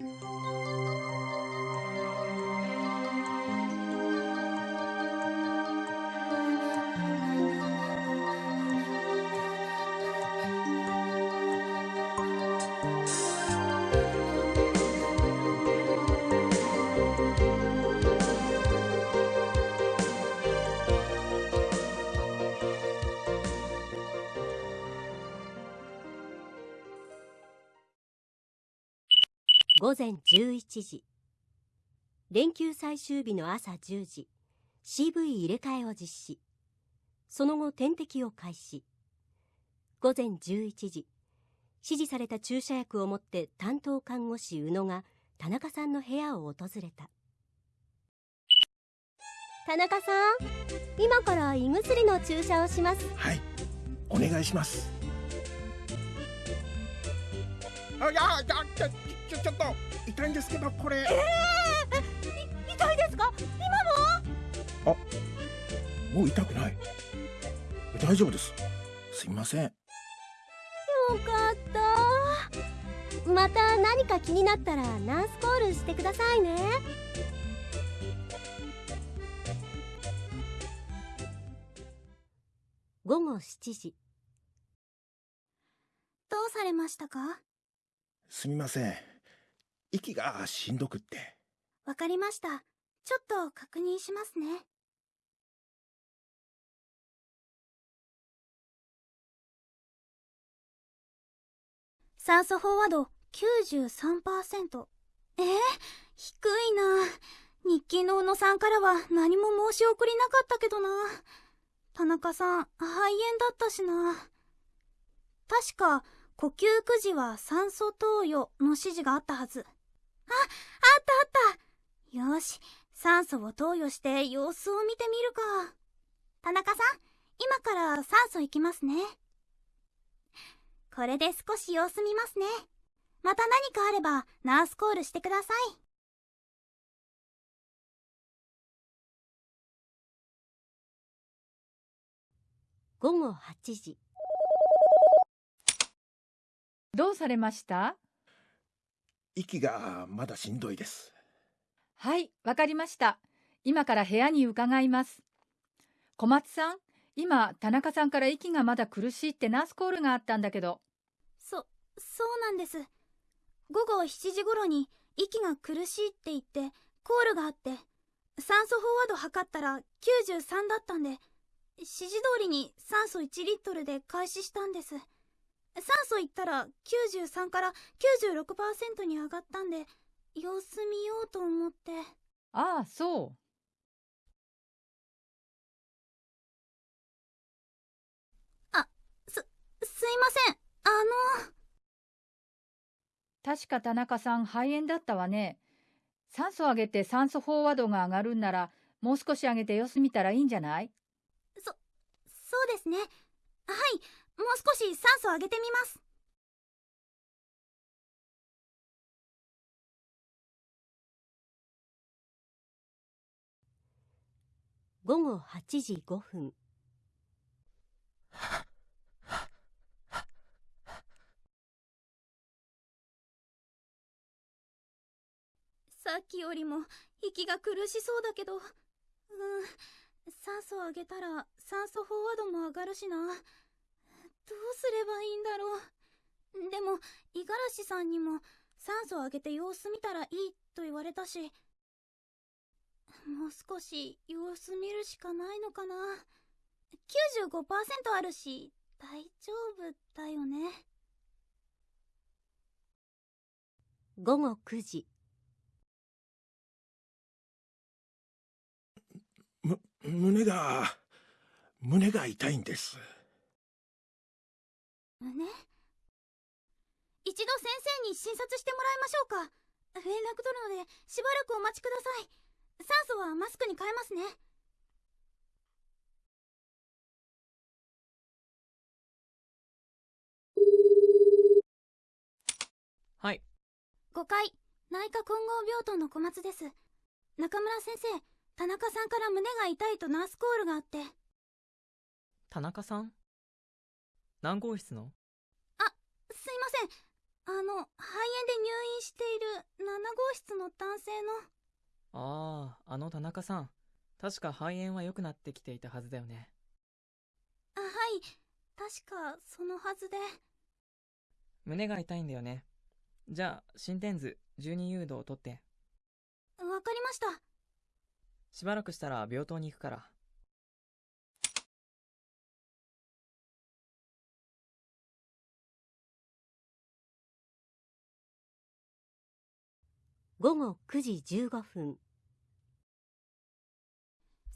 午前11時。連休最終日の朝10時。CV 入れ替えを実施。その後点滴を開始。午前11時。指示された注射薬を持って担当看護師宇野が田中さんの部屋を訪れた。田中さん今から胃薬の注射をします。はい。お願いします。あいやいやちょちょっと痛いんですけどこれ。ええー、痛いですか？今も？あもう痛くない。大丈夫です。すみません。よかった。また何か気になったらナースコールしてくださいね。午後7時。どうされましたか？すみません息がしんどくって。わかりました。ちょっと確認しますね。酸素飽和度93%。えー、低いな。日記の宇野さんからは何も申し送りなかったけどな。田中さん、肺炎だったしな。確か、呼吸苦時は酸素投与の指示があったはず。あ、あったあったよし、酸素を投与して様子を見てみるか。田中さん、今から酸素行きますね。これで少し様子見ますね。また何かあれば、ナースコールしてください。午後8時。どうされました？息がまだしんどいです。はい、わかりました。今から部屋に伺います。小松さん、今、田中さんから息がまだ苦しいってナースコールがあったんだけど。そ、そうなんです。午後7時頃に息が苦しいって言ってコールがあって、酸素飽和度測ったら93だったんで、指示通りに酸素1リットルで開始したんです。酸素いったら93から96%に上がったんで様子見ようと思って。ああそう。あすすいません。あの確か田中さん肺炎だったわね。酸素上げて酸素飽和度が上がるんならもう少し上げて様子見たらいいんじゃない？そそうですね。はいもう少し酸素上げてみます。午後8時5分。さっきよりも息が苦しそうだけど。うん。酸素上げたら酸素飽和度も上がるしな。どうすればいいんだろう。でも、五十嵐さんにも酸素を上げて様子見たらいいと言われたし、もう少し様子見るしかないのかな。95%あるし、大丈夫だよね。午後9時。む、胸が、胸が痛いんです。胸一度先生に診察してもらいましょうか。連絡取るのでしばらくお待ちください。酸素はマスクに変えますね。はい。5階内科混合病棟の小松です。中村先生田中さんから胸が痛いとナースコールがあって。田中さん？何号室の？あすいませんあの肺炎で入院している室の男性の。ああ、あの田中さん。確か肺炎は良くなってきていたはずだよね。あ、はい。確か、そのはずで。胸が痛いんだよね。じゃあ、心電図、12誘導を取って。わかりました。しばらくしたら病棟に行くから。午後9時15分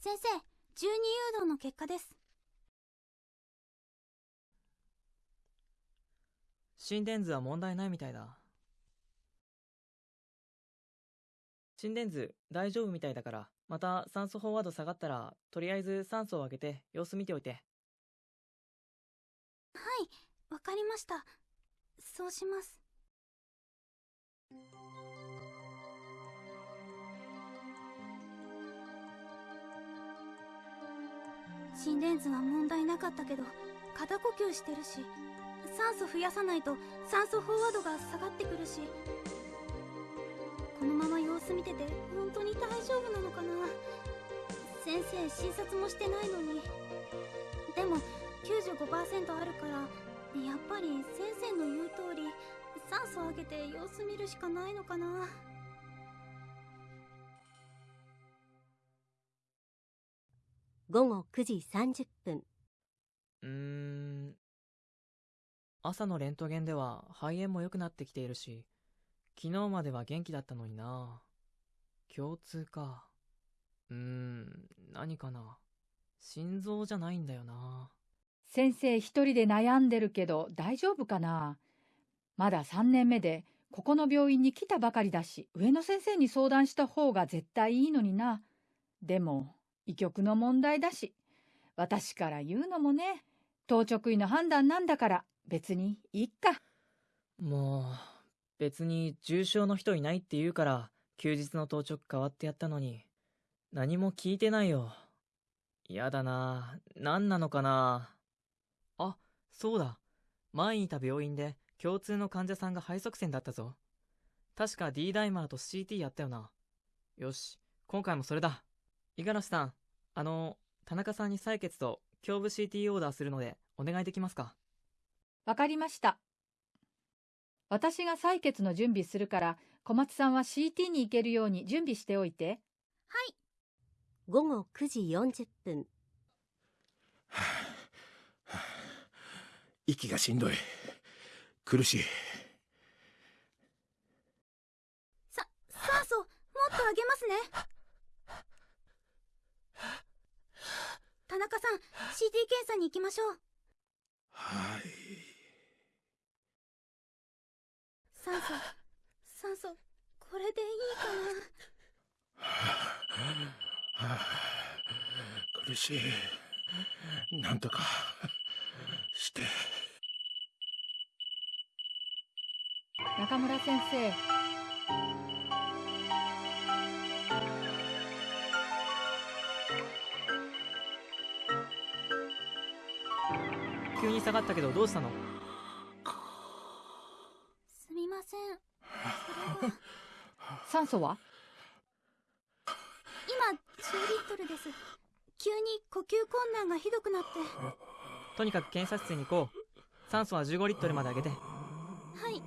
先生、12誘導の結果です。心電図は問題ないみたいだ。心電図大丈夫みたいだから、また酸素飽和度下がったら、とりあえず酸素を上げて様子見ておいて。はい、わかりました。そうします。心電図は問題なかったけど肩呼吸してるし酸素増やさないと酸素飽和度が下がってくるし。このまま様子見てて本当に大丈夫なのかな。先生診察もしてないのに。でも95%あるからやっぱり先生の言う通り酸素上げて様子見るしかないのかな。午後9時30分うーん。朝のレントゲンでは肺炎も良くなってきているし、昨日までは元気だったのにな。共通か。うーん、何かな。心臓じゃないんだよな。先生一人で悩んでるけど大丈夫かなまだ3年目でここの病院に来たばかりだし上野先生に相談した方が絶対いいのになでも医局の問題だし私から言うのもね当直医の判断なんだから別にいっかもう、別に重症の人いないって言うから、休日の当直変わってやったのに、何も聞いてないよ。やだな。何なのかな。あ、そうだ。前にいた病院で共通の患者さんが肺塞栓だったぞ。確か D ダイマーと CT やったよな。よし、今回もそれだ。五十嵐さん、あの、田中さんに採血と胸部 CT オーダーするのでお願いできますか？わかりました。私が採血の準備するから小松さんは CT に行けるように準備しておいて。はい。午後9時40分。息がしんどい。苦しい。さ酸素もっと上げますね 田中さん CT 検査に行きましょう。はい。酸素酸素これでいいかな。はあ苦しい。なんとかして。中村先生急に下がったけどどうしたの？すみません。それが酸素は？今10リットルです。急に呼吸困難がひどくなって。とにかく検査室に行こう。酸素は15リットルまで上げて。はい。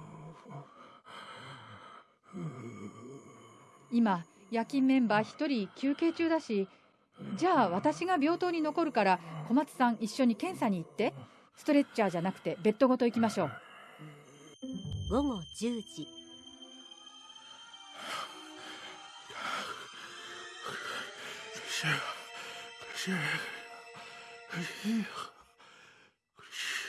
今夜勤メンバー一人休憩中だしじゃあ私が病棟に残るから小松さん一緒に検査に行ってストレッチャーじゃなくてベッドごと行きましょう。午後10時。苦しい苦しい苦しい苦しい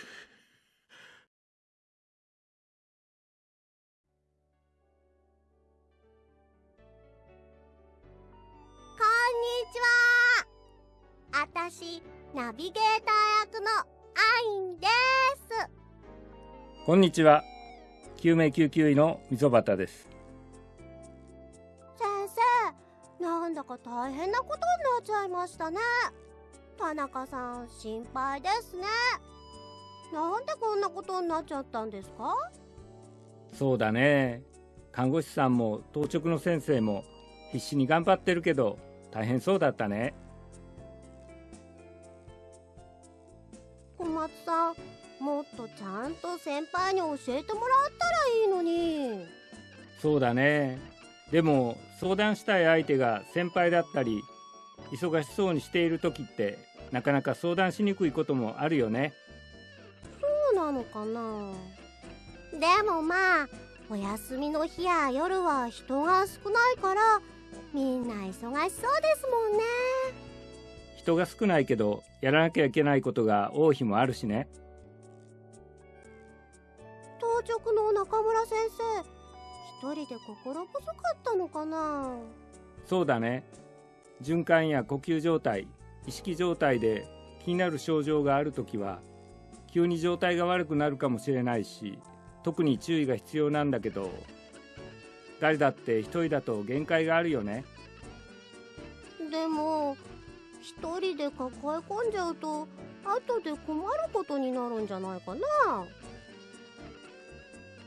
こんにちは。あたしナビゲーター役のアインですこんにちは。救命救急医の溝端です。先生なんだか大変なことになっちゃいましたね田中さん心配ですねなんでこんなことになっちゃったんですか？そうだね。看護師さんも当直の先生も必死に頑張ってるけど大変そうだったね小松さんもっとちゃんと先輩に教えてもらったらいいのに。そうだね。でも相談したい相手が先輩だったり忙しそうにしている時ってなかなか相談しにくいこともあるよね。そうなのかな。でもまあお休みの日や夜は人が少ないからみんな忙しそうですもんね人が少ないけどやらなきゃいけないことが多い日もあるしね。当直の中村先生一人で心細かったのかな？そうだね。循環や呼吸状態意識状態で気になる症状があるときは急に状態が悪くなるかもしれないし特に注意が必要なんだけど誰だって一人だと限界があるよね。でも一人で抱え込んじゃうと後で困ることになるんじゃないかな。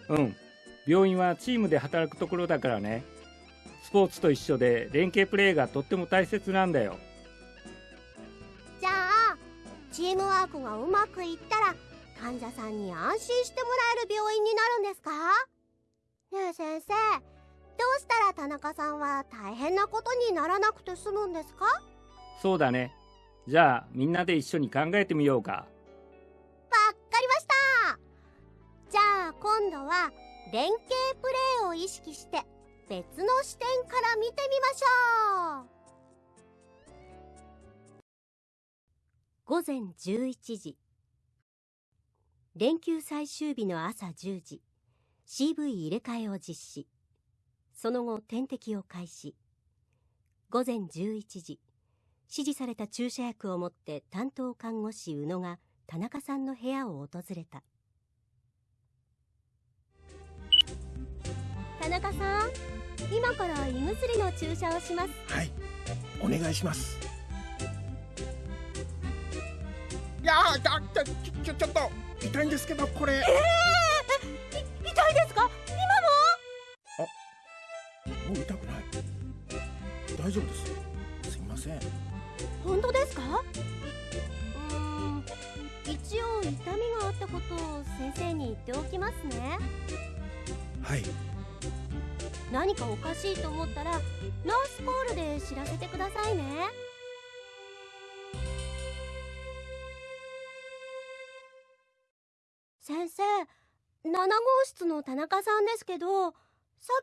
うん。病院はチームで働くところだからね。スポーツと一緒で連携プレーがとっても大切なんだよ。じゃあチームワークがうまくいったら患者さんに安心してもらえる病院になるんですか？ねえ先生。どうしたら田中さんは大変なことにならなくて済むんですか？そうだね。じゃあみんなで一緒に考えてみようか。わっかりました。じゃあ今度は連携プレーを意識して別の視点から見てみましょう。午前11時。連休最終日の朝10時。CV 入れ替えを実施。その後点滴を開始。午前11時。指示された注射薬を持って担当看護師宇野が田中さんの部屋を訪れた。田中さん今から胃薬の注射をします。はいお願いします。いやーだだちょちょちょっと痛いんですけどこれ。ええー、痛いですか？もう痛くない。大丈夫です。すいません本当ですか？うーん一応痛みがあったことを先生に言っておきますね。はい。何かおかしいと思ったらナースコールで知らせてくださいね。先生7号室の田中さんですけどさ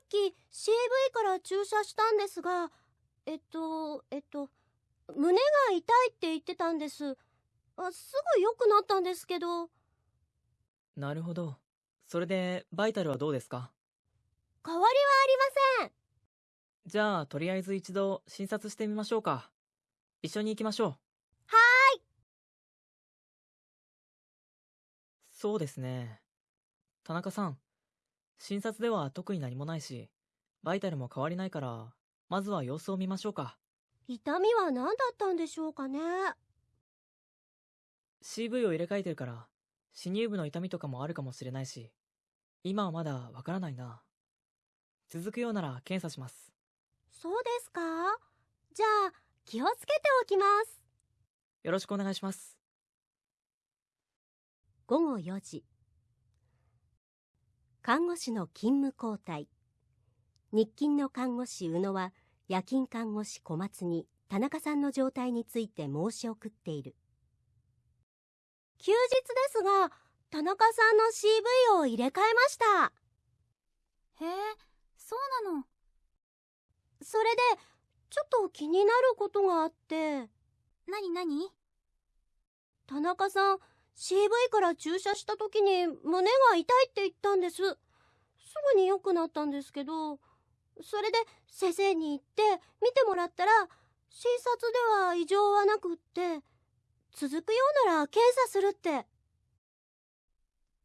っき CV から注射したんですがえっとえっと胸が痛いって言ってたんですあすぐ良くなったんですけどなるほど。それで、バイタルはどうですか？変わりはありませんじゃあ、とりあえず一度診察してみましょうか。一緒に行きましょう。はーいそうですね。田中さん、診察では特に何もないし、バイタルも変わりないから、まずは様子を見ましょうか。痛みは何だったんでしょうかね？CV を入れ替えてるから、死乳部の痛みとかもあるかもしれないし、今はまだわからないな。続くようなら検査します。そうですか？じゃあ気をつけておきますよろしくお願いします。午後4時看護師の勤務交代日勤の看護師宇野は夜勤看護師小松に田中さんの状態について申し送っている。休日ですが田中さんの CV を入れ替えました。へえそうなの。それでちょっと気になることがあって。なになに田中さん CV から注射した時に胸が痛いって言ったんです。すぐに良くなったんですけどそれで先生に言って見てもらったら診察では異常はなくって続くようなら検査するって。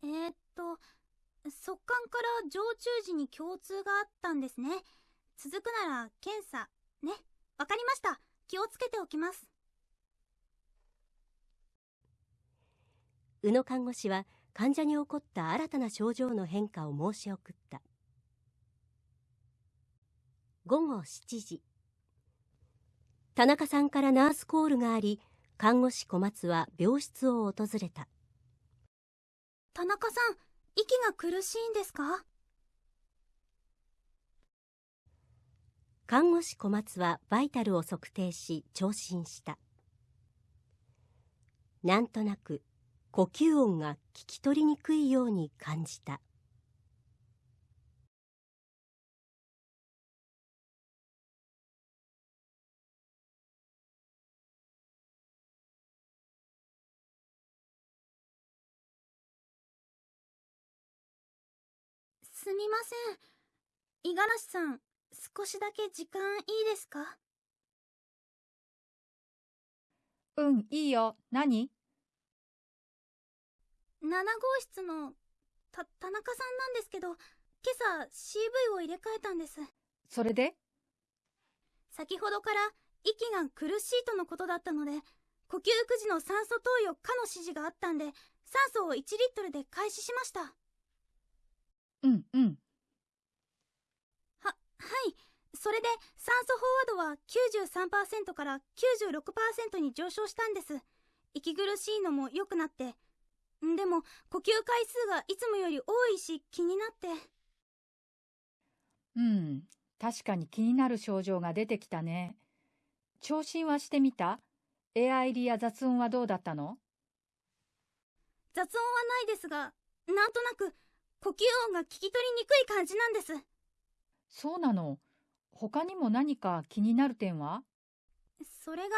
えー、っと速乾から常駐時に共通があったんですね。続くなら検査ね。わかりました。気をつけておきます。宇野看護師は患者に起こった新たな症状の変化を申し送った午後7時。田中さんからナースコールがあり看護師小松は病室を訪れた。田中さん息が苦しいんですか？看護師小松はバイタルを測定し聴診した。なんとなく呼吸音が聞き取りにくいように感じたすみません。五十嵐さん少しだけ時間いいですか？うん、いいよ。何？7号室のた田中さんなんですけど今朝 CV を入れ替えたんです。それで？先ほどから息が苦しいとのことだったので呼吸育児の酸素投与可の指示があったんで酸素を1リットルで開始しました。はうん、うん。はい。それで酸素飽和度は93%から96%に上昇したんです。息苦しいのも良くなって。んでも呼吸回数がいつもより多いし気になって。うん、確かに気になる症状が出てきたね。聴診はしてみた？エア入りや雑音はどうだったの？雑音はないですがなんとなく呼吸音が聞き取りにくい感じなんです。そうなの。他にも何か気になる点は？それが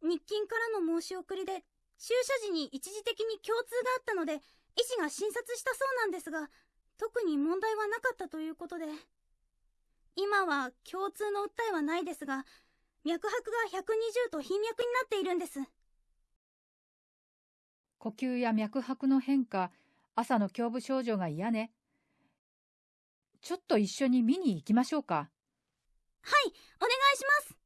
日勤からの申し送りで注射時に一時的に共通があったので医師が診察したそうなんですが特に問題はなかったということで。今は共通の訴えはないですが脈拍が120と頻脈になっているんです。呼吸や脈拍の変化、朝の胸部症状が嫌ね。ちょっと一緒に見に行きましょうか。はいお願いします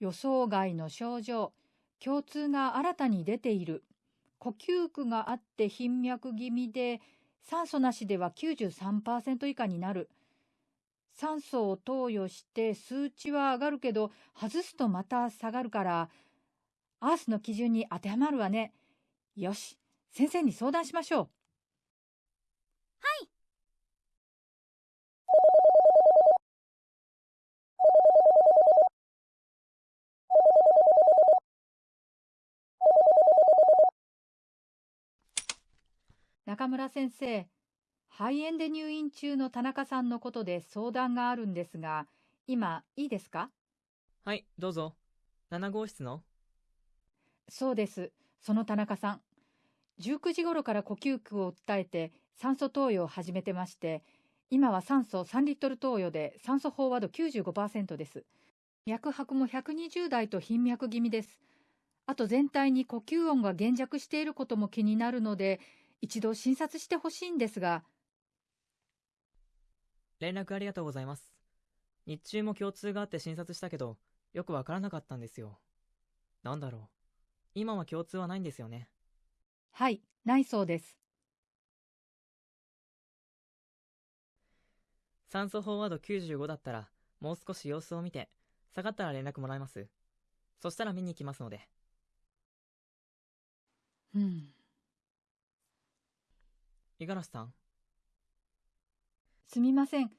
予想外の症状、共通が新たに出ている。呼吸苦があって頻脈気味で、酸素なしでは93%以下になる。酸素を投与して数値は上がるけど、外すとまた下がるから、アースの基準に当てはまるわね。よし、先生に相談しましょう。はい中村先生、肺炎で入院中の田中さんのことで相談があるんですが、今いいですか？はい、どうぞ。7号室の？そうです。その田中さん。19時頃から呼吸苦を訴えて酸素投与を始めてまして、今は酸素3リットル投与で酸素飽和度95%です。脈拍も120台と頻脈気味です。あと全体に呼吸音が減弱していることも気になるので、一度診察してほしいんですが、連絡ありがとうございます。日中も共通があって診察したけど、よくわからなかったんですよ。なんだろう。今は共通はないんですよね。はい、ないそうです。酸素飽和度95だったら、もう少し様子を見て、下がったら連絡もらえます。そしたら見に行きますので。うん。五十嵐さんすみません。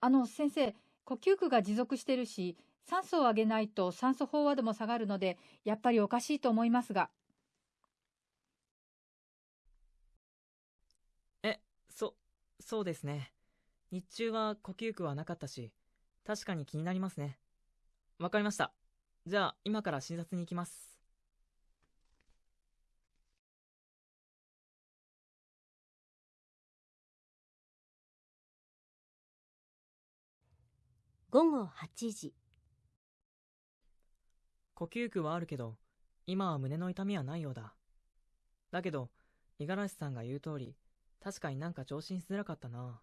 あの、先生、呼吸苦が持続してるし、酸素を上げないと酸素飽和度も下がるので、やっぱりおかしいと思いますが。え、そ、そうですね。日中は呼吸苦はなかったし、確かに気になりますね。わかりました。じゃあ、今から診察に行きます。午後8時呼吸苦はあるけど、今は胸の痛みはないようだ。だけど、五十嵐さんが言う通り、確かになんか聴診しづらかったな。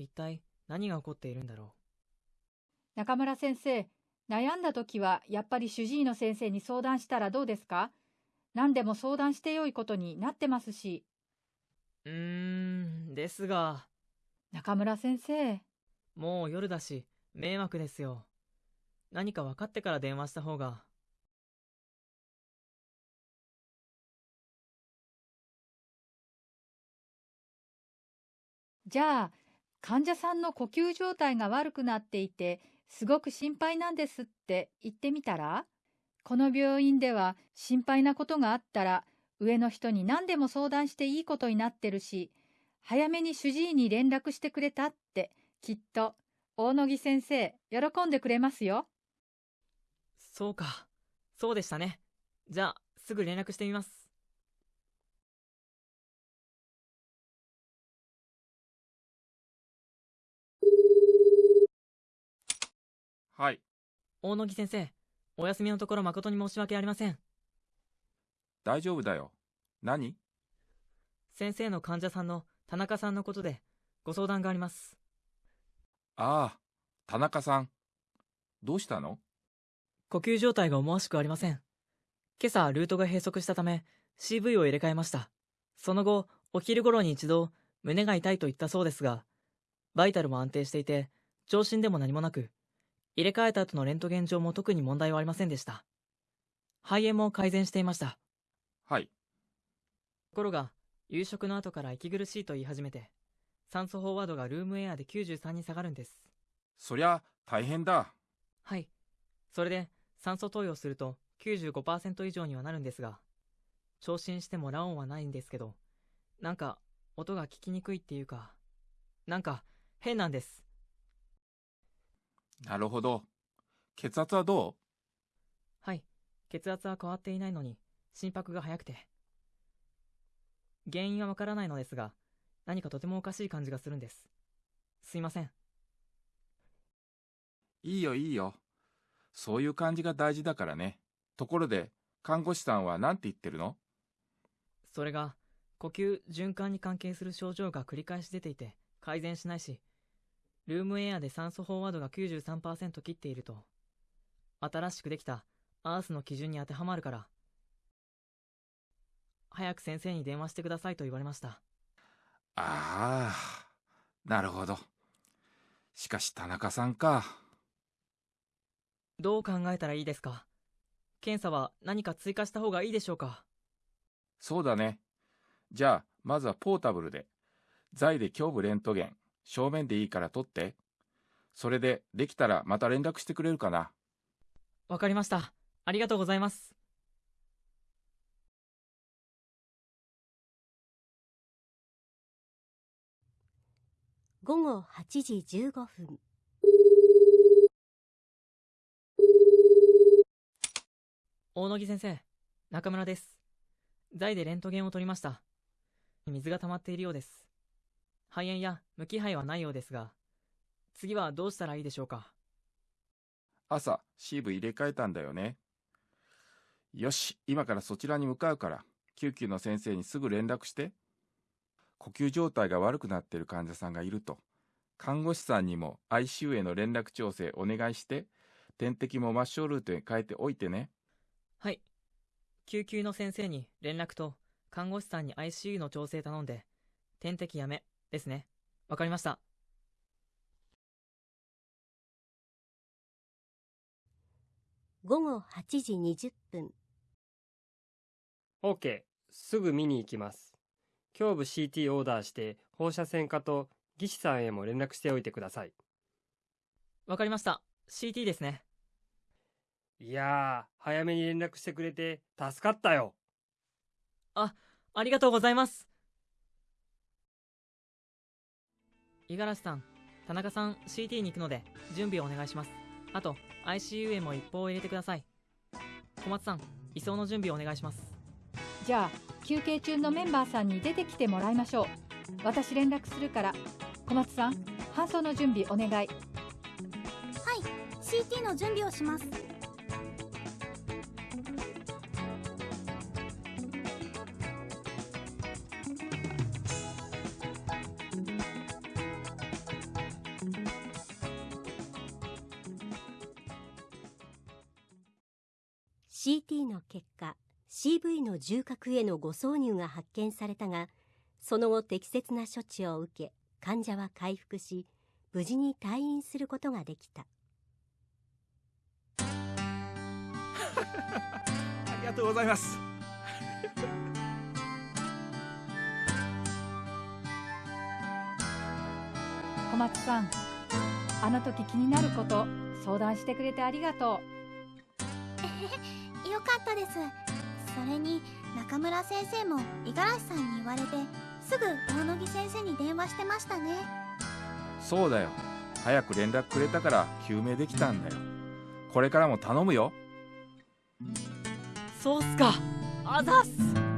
一体何が起こっているんだろ中村先生、悩んだ時はやっぱり主治医の先生に相談したらどうですか？何でも相談してよいことになってますし。うーん、ですが。中村先生。もう夜だし、迷惑ですよ。何か分かってから電話した方が。じゃあ、患者さんの呼吸状態が悪くなっていて、すごく心配なんですって言ってみたら？この病院では心配なことがあったら、上の人に何でも相談していいことになってるし、早めに主治医に連絡してくれたって、きっと、大野木先生、喜んでくれますよ。そうか。そうでしたね。じゃあ、すぐ連絡してみます。はい。大野木先生、お休みのところ誠に申し訳ありません。大丈夫だよ。何？先生の患者さんの田中さんのことでご相談があります。ああ、田中さん。どうしたの？呼吸状態が思わしくありません。今朝ルートが閉塞したため CV を入れ替えました。その後、お昼頃に一度胸が痛いと言ったそうですが、バイタルも安定していて、聴診でも何もなく、入れ替えた後のレントゲン上も特に問題はありませんでした。肺炎も改善していました。はい。ところが、夕食の後から息苦しいと言い始めて、酸素飽和度がルームエアで93に下がるんです。そりゃ、大変だ。はい。それで、酸素投与すると95%以上にはなるんですが、聴診してもラオンはないんですけど、なんか、音が聞きにくいっていうか、なんか、変なんです。なるほど。血圧はどう？はい。血圧は変わっていないのに、心拍が速くて。原因はわからないのですが、何かとてもおかしい感じがするんです。すいません。いいよいいよ。そういう感じが大事だからね。ところで、看護師さんは何て言ってるの？それが、呼吸、循環に関係する症状が繰り返し出ていて、改善しないし、ルームエアで酸素飽和度が93%切っていると、新しくできたアースの基準に当てはまるから、早く先生に電話してくださいと言われました。ああ、なるほど。しかし田中さんか。どう考えたらいいですか？検査は何か追加した方がいいでしょうか？そうだね。じゃあ、まずはポータブルで、財で胸部レントゲン、正面でいいから撮って。それで、できたらまた連絡してくれるかな。わかりました。ありがとうございます。午後8時15分。大野木先生、中村です。財でレントゲンを取りました。水が溜まっているようです。肺炎や無気配はないようですが、次はどうしたらいいでしょうか？朝、シーブ入れ替えたんだよね。よし、今からそちらに向かうから、救急の先生にすぐ連絡して。呼吸状態が悪くなっている患者さんがいると、看護師さんにも ICU への連絡調整お願いして、点滴も抹消ルートに変えておいてね。はい。救急の先生に連絡と、看護師さんに ICU の調整頼んで、点滴やめ、ですね。わかりました。午後8時20分。OK。すぐ見に行きます。胸部 CT オーダーして放射線科と技師さんへも連絡しておいてください。わかりました。CT ですね。いやー、早めに連絡してくれて助かったよ。あ、ありがとうございます。五十嵐さん、田中さん CT に行くので準備をお願いします。あと、ICU へも一報を入れてください。小松さん、移送の準備をお願いします。じゃあ、休憩中のメンバーさんに出てきてもらいましょう。私連絡するから、小松さん、搬送の準備お願い。はい、CT の準備をします。CT の結果 CV の重核への誤挿入が発見されたがその後適切な処置を受け患者は回復し無事に退院することができた。ありがとうございます。小松さんあの時気になること相談してくれてありがと よかったですそれに中村先生も五十嵐さんに言われてすぐ大野木先生に電話してましたね。そうだよ。早く連絡くれたから救命できたんだよ。これからも頼むよ。そうっすか。あざっす